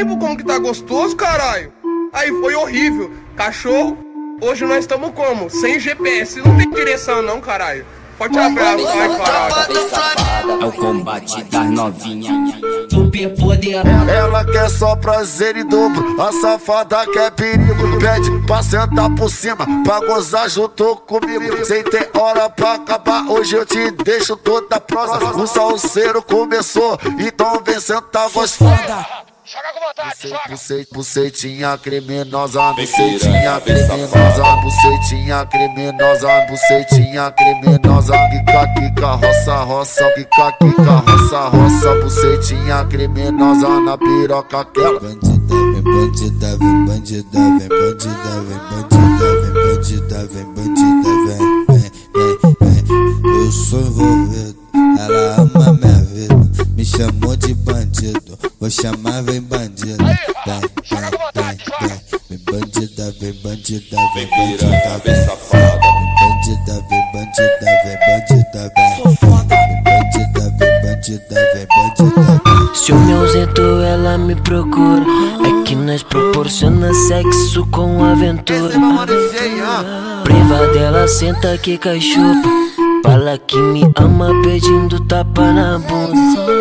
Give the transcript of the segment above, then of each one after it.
tempo como que tá gostoso, caralho. Aí foi horrível. Cachorro, hoje nós estamos como? Sem GPS. Não tem direção não, caralho. Forte abraço, ai caralho. É o combate das novinhas. Super poder. Ela quer só prazer em dobro, a safada quer perigo. Pede pra sentar por cima, pra gozar junto comigo. Sem ter hora pra acabar, hoje eu te deixo toda prosa. O salseiro começou, então vem sentar gostosa. Joga com vontade, joga. Bucet, bucetinha criminosa, bucetinha criminosa, bucetinha criminosa, bucetinha criminosa, quica, quica, roça, roça, quica, quica, roça, roça, bucetinha criminosa na piroca aquela. Bandida, vem bandida, vem bandida, vem bandida, vem bandida, vem bandida, vem bandida, vem, vem, vem, vem. Eu sou envolvido, ela ama minha vida, me chamou de bandido, vou chamar vem bandida, vem, vem, vem, vem, vem bandida, vem bandida, vem bandida, vem safada, vem bandida, vem bandida, vem bandida, vem, vem bandida, vem bandida, vem bandida, vem. Se eu me ausento, ela me procura. É que nós proporciona sexo com aventura. Priva dela, senta que cachupa. Fala que me ama pedindo tapa na bunda.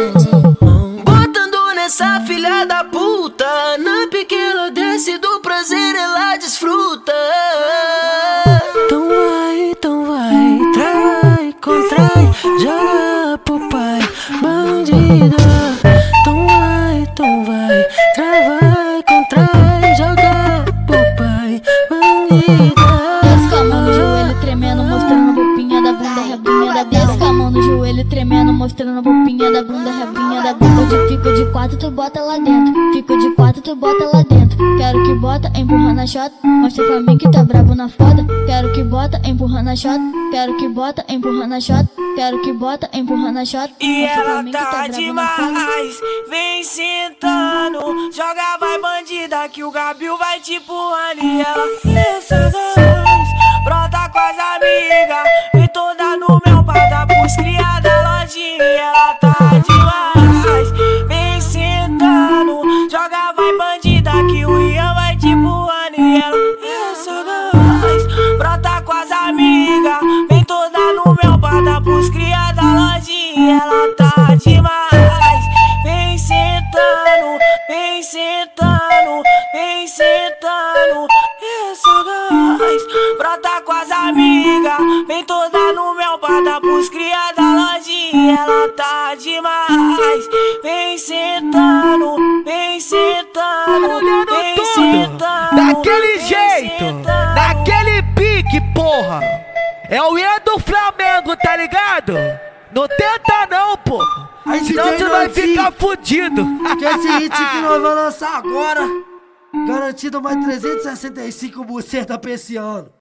Pro pai, bandida. Então vai, então vai, trai, contrai, joga pro pai, com a mão no joelho tremendo, mostrando a roupinha da bunda, rebinha da bunda. Com a mão no joelho tremendo, mostrando a roupinha da bunda, rebinha quatro, tu bota lá dentro. Fico de quatro, tu bota lá dentro. Quero que bota, empurra na chota. Mostra pra mim que tá bravo na foda. Quero que bota, empurra na chota. Quero que bota, empurra na chota. Quero que bota, empurra na chota. E ela tá foda. demais, vem sentando Joga vai bandida que o Gabriel vai te empurrando E ela pensa gás, brota com as amigas Vem toda no meu pada pros cria da lojinha Ela tá demais, vem sentando, vem sentando, vem sentando Daquele vem jeito, sentando. daquele pique, porra. É o E do Flamengo, tá ligado? Não tenta não, porra. Senão você vai ficar fudido. Que esse hit que nós vamos lançar agora, garantido mais 365 buceta pra esse ano.